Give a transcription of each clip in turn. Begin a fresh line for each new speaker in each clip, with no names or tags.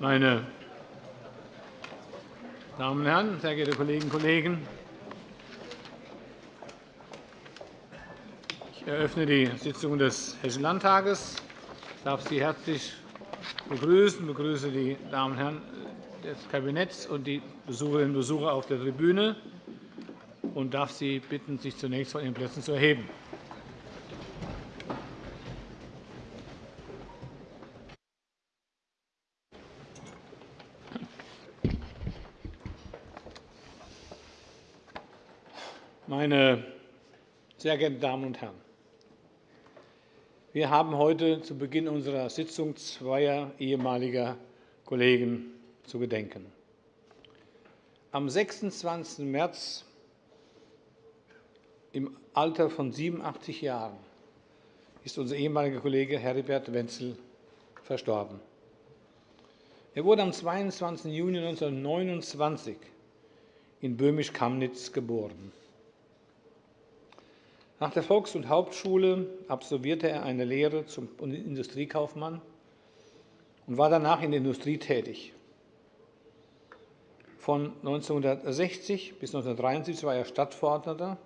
Meine Damen und Herren, sehr geehrte Kolleginnen und Kollegen! Ich eröffne die Sitzung des Hessischen Landtages. Ich darf Sie herzlich begrüßen. Ich begrüße die Damen und Herren des Kabinetts und die Besucherinnen und Besucher auf der Tribüne und darf Sie bitten, sich zunächst von Ihren Plätzen zu erheben. Meine sehr geehrten Damen und Herren! Wir haben heute zu Beginn unserer Sitzung zweier ehemaliger Kollegen zu gedenken. Am 26. März im Alter von 87 Jahren ist unser ehemaliger Kollege Heribert Wenzel verstorben. Er wurde am 22. Juni 1929 in Böhmisch-Kamnitz geboren. Nach der Volks- und Hauptschule absolvierte er eine Lehre zum Industriekaufmann und war danach in der Industrie tätig. Von 1960 bis 1973 war er Stadtverordneter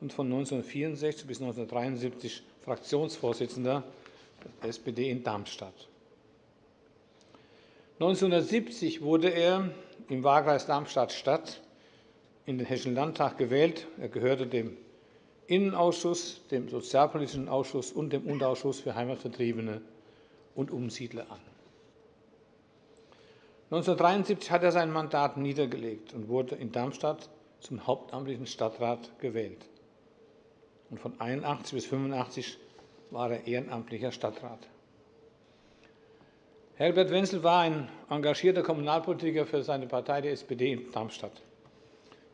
und von 1964 bis 1973 Fraktionsvorsitzender der SPD in Darmstadt. 1970 wurde er im Wahlkreis Darmstadt-Stadt in den Hessischen Landtag gewählt. Er gehörte dem Innenausschuss, dem Sozialpolitischen Ausschuss und dem Unterausschuss für Heimatvertriebene und Umsiedler an. 1973 hat er sein Mandat niedergelegt und wurde in Darmstadt zum hauptamtlichen Stadtrat gewählt. Und von 1981 bis 1985 war er ehrenamtlicher Stadtrat. Herbert Wenzel war ein engagierter Kommunalpolitiker für seine Partei, die SPD in Darmstadt.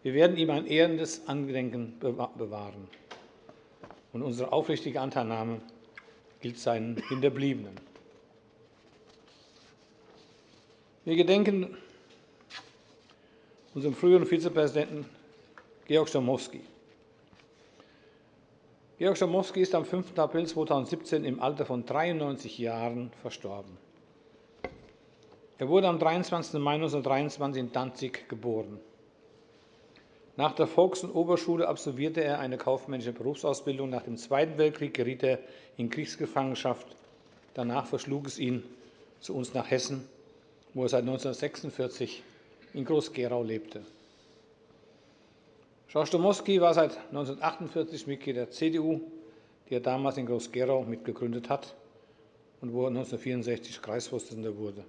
Wir werden ihm ein ehrendes Angedenken bewahren und unsere aufrichtige Anteilnahme gilt seinen Hinterbliebenen. Wir gedenken unserem früheren Vizepräsidenten Georg Schamowski. Georg Schamowski ist am 5. April 2017 im Alter von 93 Jahren verstorben. Er wurde am 23. Mai 1923 in Danzig geboren. Nach der Volks- und Oberschule absolvierte er eine kaufmännische Berufsausbildung. Nach dem Zweiten Weltkrieg geriet er in Kriegsgefangenschaft. Danach verschlug es ihn zu uns nach Hessen, wo er seit 1946 in Groß-Gerau lebte. George Domowski war seit 1948 Mitglied der CDU, die er damals in Groß-Gerau mitgegründet hat und wo er 1964 Kreisvorsitzender wurde.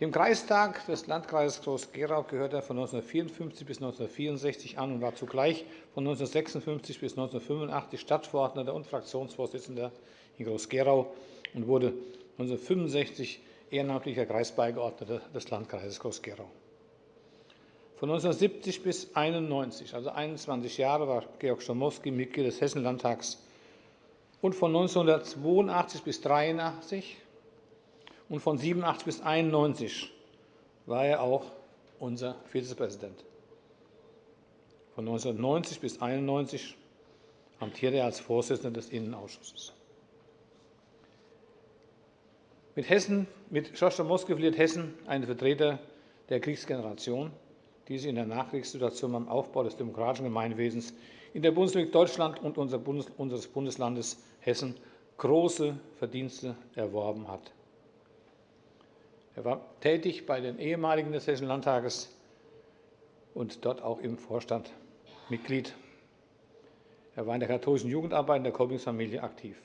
Dem Kreistag des Landkreises Groß-Gerau gehörte er von 1954 bis 1964 an und war zugleich von 1956 bis 1985 Stadtverordneter und Fraktionsvorsitzender in Groß-Gerau und wurde 1965 ehrenamtlicher Kreisbeigeordneter des Landkreises Groß-Gerau. Von 1970 bis 1991, also 21 Jahre, war Georg Schamowski Mitglied des Hessenlandtags und von 1982 bis 1983 und von 87 bis 91 war er auch unser Vizepräsident. Von 1990 bis 1991 amtierte er als Vorsitzender des Innenausschusses. Mit, Hessen, mit Moske verliert Hessen einen Vertreter der Kriegsgeneration, die sich in der Nachkriegssituation beim Aufbau des demokratischen Gemeinwesens in der Bundesrepublik Deutschland und unseres Bundeslandes Hessen große Verdienste erworben hat. Er war tätig bei den ehemaligen des Hessischen Landtages und dort auch im Vorstand Mitglied. Er war in der katholischen Jugendarbeit in der Kolbingsfamilie aktiv.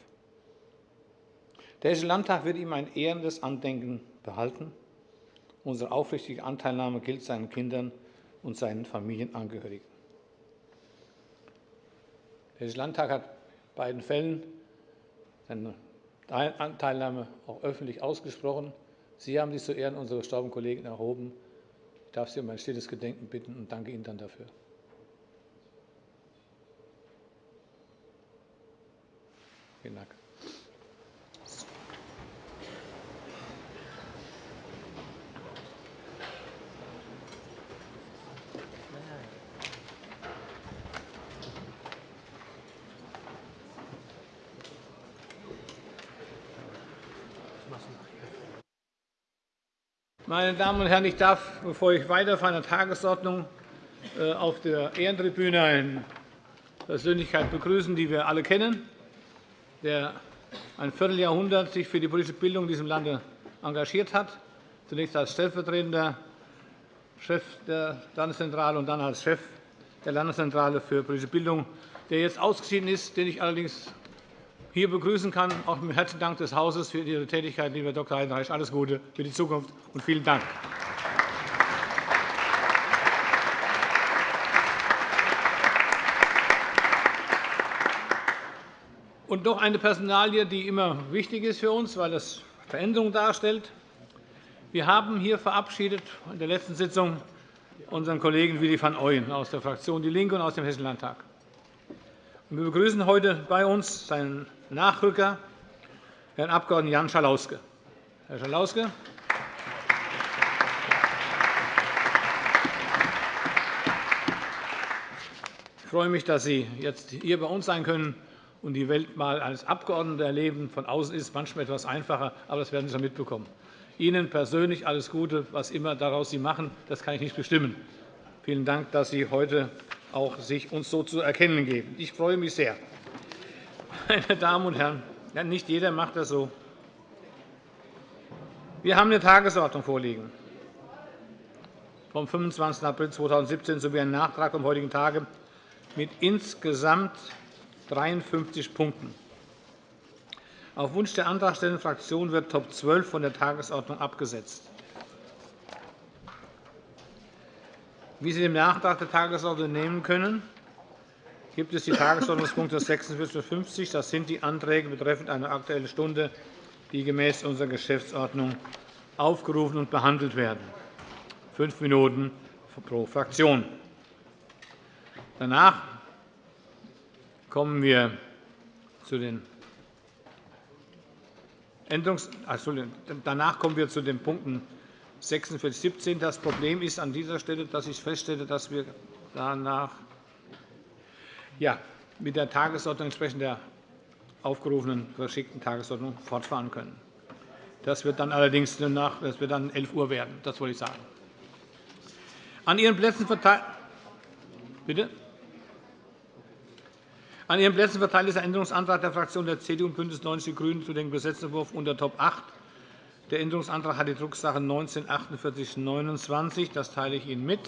Der Hessische Landtag wird ihm ein ehrendes Andenken behalten. Unsere aufrichtige Anteilnahme gilt seinen Kindern und seinen Familienangehörigen. Der Hessische Landtag hat in beiden Fällen seine Teilnahme auch öffentlich ausgesprochen. Sie haben sich zu Ehren unserer verstorbenen Kollegen erhoben. Ich darf Sie um ein stilles Gedenken bitten und danke Ihnen dann dafür. Vielen Dank. Meine Damen und Herren, ich darf, bevor ich weiterfahre in der Tagesordnung, äh, auf der Ehrentribüne eine Persönlichkeit begrüßen, die wir alle kennen, der ein Vierteljahrhundert sich für die politische Bildung in diesem Lande engagiert hat, zunächst als stellvertretender Chef der Landeszentrale und dann als Chef der Landeszentrale für politische Bildung, der jetzt ausgeschieden ist, den ich allerdings hier begrüßen kann, auch mit herzlichen Dank des Hauses für Ihre Tätigkeit, lieber Dr. Heidenreich. Alles Gute für die Zukunft und vielen Dank. Und noch eine Personalie, die immer wichtig ist für uns, weil das Veränderung darstellt. Wir haben hier verabschiedet in der letzten Sitzung unseren Kollegen Willi van Ooyen aus der Fraktion DIE LINKE und aus dem Hessischen Landtag. Wir begrüßen heute bei uns seinen Nachrücker, Herrn Abg. Jan Schalauske. Herr Schalauske. Ich freue mich, dass Sie jetzt hier bei uns sein können und die Welt mal als Abgeordneter erleben. Von außen ist es manchmal etwas einfacher, aber das werden Sie schon mitbekommen. Ihnen persönlich alles Gute, was immer daraus Sie machen, das kann ich nicht bestimmen. Vielen Dank, dass Sie heute auch sich uns so zu erkennen geben. Ich freue mich sehr. Meine Damen und Herren, nicht jeder macht das so. Wir haben eine Tagesordnung vorliegen vom 25. April 2017 sowie einen Nachtrag vom heutigen Tage mit insgesamt 53 Punkten. Auf Wunsch der antragstellenden Fraktion wird Top 12 von der Tagesordnung abgesetzt. Wie Sie dem Nachtrag der Tagesordnung nehmen können, gibt es die Tagesordnungspunkte 46 und 50. Das sind die Anträge betreffend eine Aktuelle Stunde, die gemäß unserer Geschäftsordnung aufgerufen und behandelt werden. Fünf Minuten pro Fraktion. Danach kommen wir zu den Änderungs Danach kommen wir zu den Punkten 46 17. Das Problem ist an dieser Stelle, dass ich feststelle, dass wir danach ja, mit der Tagesordnung entsprechend der aufgerufenen verschickten Tagesordnung fortfahren können. Das wird dann allerdings nach, das wird dann 11 Uhr werden. Das wollte ich sagen. An Ihren Plätzen verteilt. Bitte? An Ihren Plätzen verteilt ist der Änderungsantrag der Fraktionen der CDU und BÜNDNIS 90 die GRÜNEN zu dem Gesetzentwurf unter Top 8. Der Änderungsantrag hat die Drucksache 19 4929. Das teile ich Ihnen mit.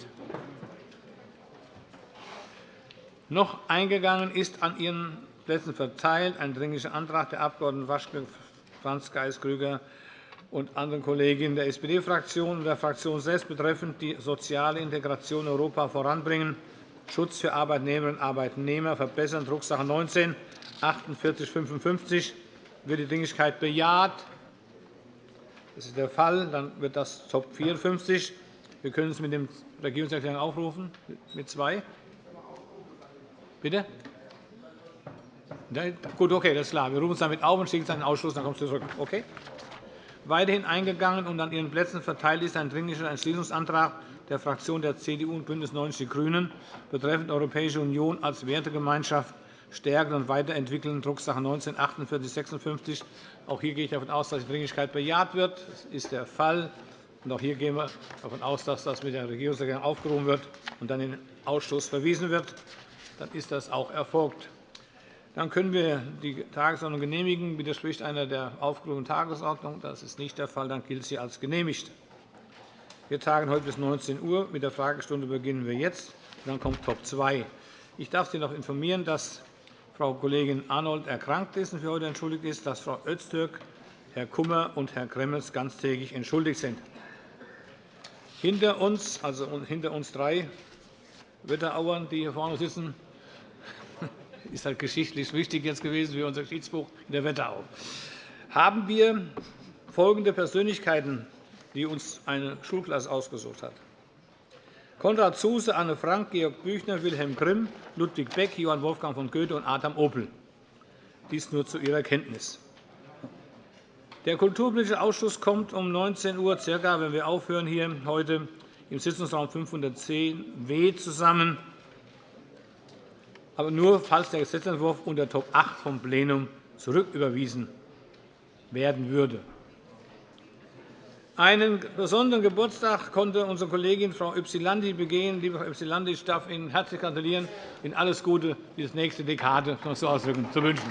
Noch eingegangen ist an Ihren Plätzen verteilt ein Dringlicher Antrag der Abg. Waschke, Franz Geis, Krüger und anderen Kolleginnen der SPD-Fraktion und der Fraktion selbst betreffend die soziale Integration in Europa voranbringen Schutz für Arbeitnehmerinnen und Arbeitnehmer verbessern, Drucksache 19 4855 wird die Dringlichkeit bejaht. Das ist der Fall. Dann wird das Top 54. Wir können es mit dem Regierungserklärung aufrufen, mit zwei. Bitte? Gut, okay, das ist klar. Wir rufen es damit auf und schicken es an den Ausschuss, dann kommst du zurück. Okay? Weiterhin eingegangen und an Ihren Plätzen verteilt ist ein Dringlicher Entschließungsantrag der Fraktion der CDU und BÜNDNIS 90 die GRÜNEN betreffend Europäische Union als Wertegemeinschaft stärken und weiterentwickeln, Drucksache 19 4856. Auch hier gehe ich davon aus, dass die Dringlichkeit bejaht wird. Das ist der Fall. auch hier gehen wir davon aus, dass das mit der Regierungserklärung aufgerufen wird und dann in den Ausschuss verwiesen wird. Dann ist das auch erfolgt. Dann können wir die Tagesordnung genehmigen. Widerspricht einer der aufgerufenen Tagesordnung? Das ist nicht der Fall. Dann gilt sie als genehmigt. Wir tagen heute bis 19 Uhr. Mit der Fragestunde beginnen wir jetzt. Dann kommt Top 2. Ich darf Sie noch informieren, dass Frau Kollegin Arnold erkrankt ist und für heute entschuldigt ist, dass Frau Öztürk, Herr Kummer und Herr Gremmels ganztägig entschuldigt sind. Hinter uns, also hinter uns drei Wetterauern, die hier vorne sitzen, ist halt geschichtlich wichtig jetzt gewesen für unser Schiedsbuch in der Wetterau. Haben wir folgende Persönlichkeiten die uns eine Schulklasse ausgesucht hat. Konrad Zuse, Anne Frank, Georg Büchner, Wilhelm Grimm, Ludwig Beck, Johann Wolfgang von Goethe und Adam Opel. Dies nur zu Ihrer Kenntnis. Der Kulturpolitische Ausschuss kommt um 19 Uhr, circa, wenn wir aufhören hier heute im Sitzungsraum 510w zusammen, aber nur, falls der Gesetzentwurf unter Top 8 vom Plenum zurücküberwiesen werden würde. Einen besonderen Geburtstag konnte unsere Kollegin Frau Ypsilanti begehen. Liebe Frau Ypsilanti, ich darf Ihnen herzlich gratulieren, Ihnen alles Gute für die nächste Dekade so ausdrücken zu wünschen.